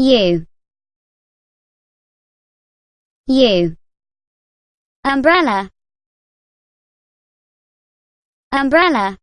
U U Umbrella. Umbrella.